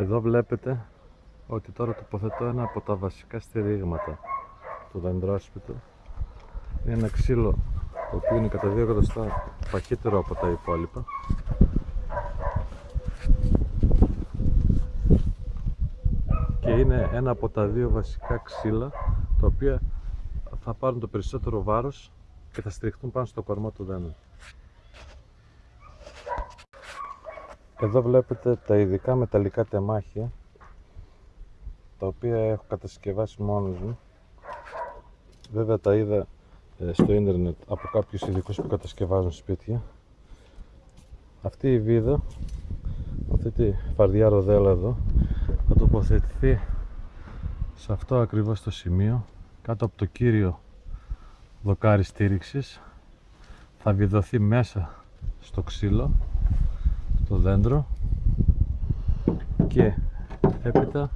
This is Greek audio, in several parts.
Εδώ βλέπετε ότι τώρα τοποθετώ ένα από τα βασικά στηρίγματα του δεντρόσπιτου. Είναι ένα ξύλο το οποίο είναι κατά δύο εκατοστά παχύτερο από τα υπόλοιπα. Και είναι ένα από τα δύο βασικά ξύλα τα οποία θα πάρουν το περισσότερο βάρος και θα στηριχτούν πάνω στο κορμό του δέντρου. Εδώ βλέπετε τα ειδικά μεταλλικά τεμάχια τα οποία έχω κατασκευάσει μόνος μου. Βέβαια τα είδα ε, στο ίντερνετ από κάποιους ειδικούς που κατασκευάζουν σπίτια. Αυτή η βίδα αυτή τη φαρδιά ροδέλα εδώ θα τοποθετηθεί σε αυτό ακριβώς το σημείο κάτω από το κύριο δοκάρι στήριξης. Θα βιδωθεί μέσα στο ξύλο το δέντρο και έπειτα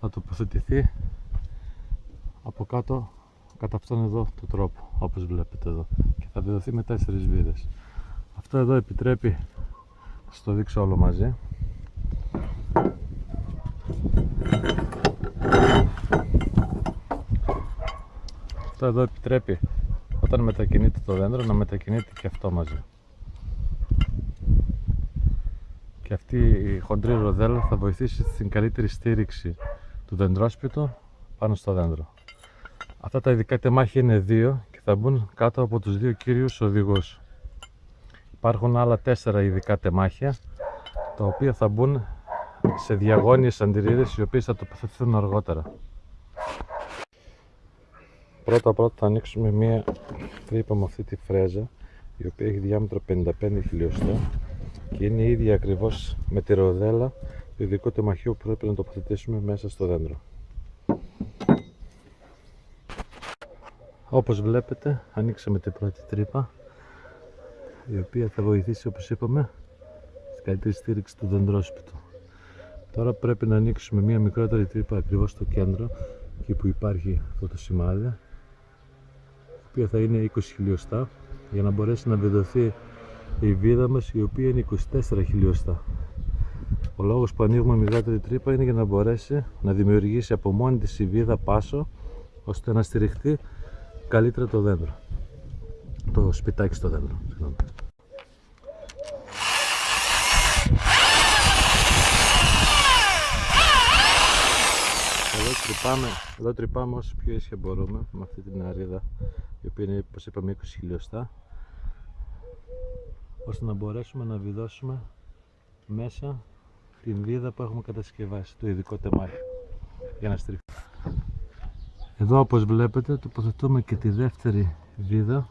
θα τοποθετηθεί από κάτω κατά αυτόν εδώ το τρόπο όπως βλέπετε εδώ και θα διδοθεί με τέσσερις βίδες. Αυτό εδώ επιτρέπει θα το δείξω όλο μαζί. Αυτό εδώ επιτρέπει όταν μετακινείται το δέντρο να μετακινείται και αυτό μαζί και αυτή η χοντρή ροδέλα θα βοηθήσει στην καλύτερη στήριξη του δεντρόσπιτου πάνω στο δέντρο. Αυτά τα ειδικά τεμάχια είναι δύο και θα μπουν κάτω από τους δύο κύριους οδηγούς. Υπάρχουν άλλα τέσσερα ειδικά τεμάχια τα οποία θα μπουν σε διαγώνιες αντιρρίδες οι οποίες θα τοποθετηθούν αργότερα. Πρώτα πρώτα θα ανοίξουμε μία τρύπα με αυτή τη φρέζα η οποία έχει διάμετρο 55 χιλιοστά και είναι η ίδια ακριβώς με τη ροδέλα το ειδικό τεμαχίο που πρέπει να τοποθετήσουμε μέσα στο δέντρο. Όπως βλέπετε ανοίξαμε την πρώτη τρύπα η οποία θα βοηθήσει όπως είπαμε στην καλύτερη στήριξη του δεντρόσπιτου. Τώρα πρέπει να ανοίξουμε μια μικρότερη τρύπα ακριβώς στο κέντρο εκεί που υπάρχει αυτό το σημάδι η οποία θα είναι 20 χιλιοστά για να μπορέσει να βιδωθεί η βίδα μας η οποία είναι 24 χιλιοστά. Ο λόγος που ανοίγουμε μικρότερη τρύπα είναι για να μπορέσει να δημιουργήσει από μόνη της η βίδα πάσο ώστε να στηριχτεί καλύτερα το δέντρο. Το σπιτάκι στο δέντρο. Εδώ τρυπάμε, εδώ τρυπάμε όσο πιο ίσια μπορούμε με αυτή την αρίδα η οποία είναι όπως είπαμε 20 χιλιοστά ώστε να μπορέσουμε να βιδώσουμε μέσα την βίδα που έχουμε κατασκευάσει, το ειδικό τεμάχι για να στριφθεί. Εδώ όπως βλέπετε τοποθετούμε και τη δεύτερη βίδα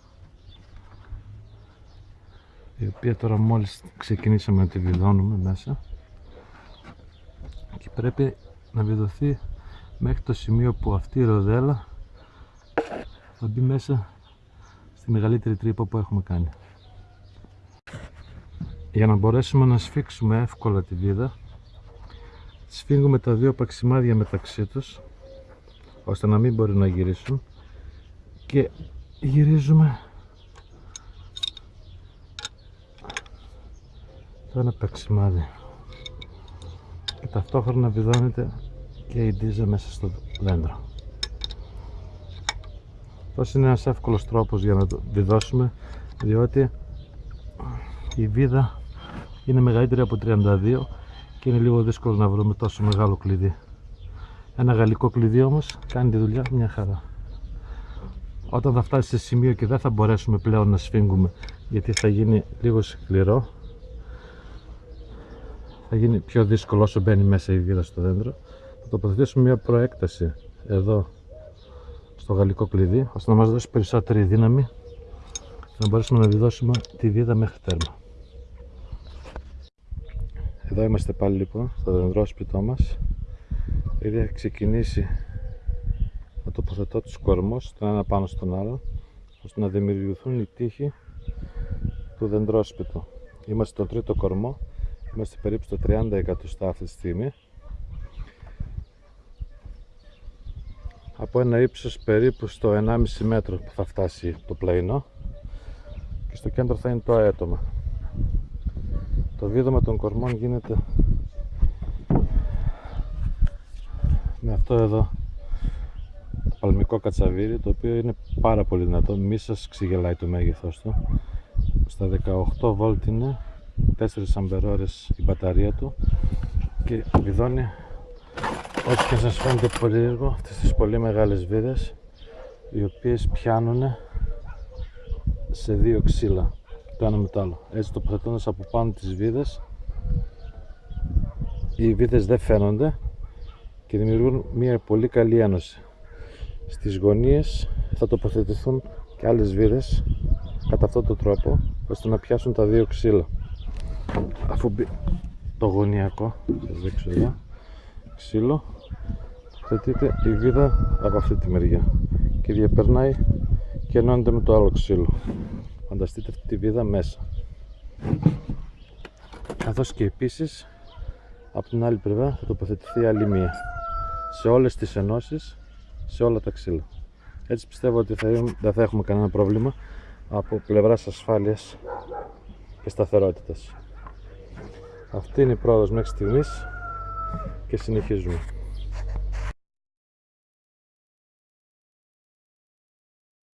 η οποία τώρα μόλις ξεκινήσαμε να τη βιδώνουμε μέσα και πρέπει να βιδωθεί μέχρι το σημείο που αυτή η ροδέλα θα μπει μέσα στη μεγαλύτερη τρύπα που έχουμε κάνει. Για να μπορέσουμε να σφίξουμε εύκολα τη βίδα σφίγγουμε τα δύο παξιμάδια μεταξύ τους ώστε να μην μπορεί να γυρίσουν και γυρίζουμε. Το ένα παξιμάδι. Και ταυτόχρονα βιδώνεται και η ντίζα μέσα στο δέντρο. Αυτός είναι ένας εύκολος τρόπος για να το βιδώσουμε διότι η βίδα είναι μεγαλύτερη από 32 και είναι λίγο δύσκολο να βρούμε τόσο μεγάλο κλειδί. Ένα γαλλικό κλειδί όμως κάνει τη δουλειά μια χαρά. Όταν θα φτάσει σε σημείο και δεν θα μπορέσουμε πλέον να σφίγγουμε γιατί θα γίνει λίγο σκληρό θα γίνει πιο δύσκολο όσο μπαίνει μέσα η βίδα στο δέντρο θα τοποθετήσουμε μια προέκταση εδώ στο γαλλικό κλειδί ώστε να μας δώσει περισσότερη δύναμη να μπορέσουμε να διδώσουμε τη βίδα μέχρι τέρμα εδώ είμαστε πάλι λοιπόν στο δεντρόσπιτό μας. Ήδη έχει ξεκινήσει να τοποθετώ τους κορμούς τον ένα πάνω στον άλλο ώστε να δημιουργηθούν οι τείχοι του δεντρόσπιτου. Είμαστε στο τρίτο κορμό. Είμαστε περίπου στο 30 εκατοστά αυτή τη στιγμή. Από ένα ύψος περίπου στο 1,5 μέτρο που θα φτάσει το πλαϊνό. Και στο κέντρο θα είναι το αέτομα το βίδωμα των κορμών γίνεται με αυτό εδώ το παλμικό κατσαβίρι το οποίο είναι πάρα πολύ δυνατό. Μη σας ξεγελάει το μέγεθος του. Στα 18 βόλτ είναι 4 αμπερόρες η μπαταρία του και βιδώνει ό,τι και σας φαίνεται περίεργο αυτές τις πολύ μεγάλες βίδες οι οποίες πιάνουν σε δύο ξύλα το ένα με το άλλο. Έτσι τοποθετώντας από πάνω τις βίδες. Οι βίδες δεν φαίνονται και δημιουργούν μια πολύ καλή ένωση. Στις γωνίες θα τοποθετηθούν και άλλες βίδες κατά αυτόν τον τρόπο ώστε να πιάσουν τα δύο ξύλα. Αφού μπει το γωνιακό σας δείξω εδώ ξύλο τοποθετείται η βίδα από αυτή τη μεριά και διαπερνάει και ενώνεται με το άλλο ξύλο φανταστείτε αυτή τη βίδα μέσα. Καθώς και επίσης από την άλλη πλευρά θα τοποθετηθεί άλλη μία. Σε όλες τις ενώσεις σε όλα τα ξύλα. Έτσι πιστεύω ότι θα, δεν θα έχουμε κανένα πρόβλημα από πλευράς ασφάλειας και σταθερότητας. Αυτή είναι η πρόοδος μέχρι στιγμής και συνεχίζουμε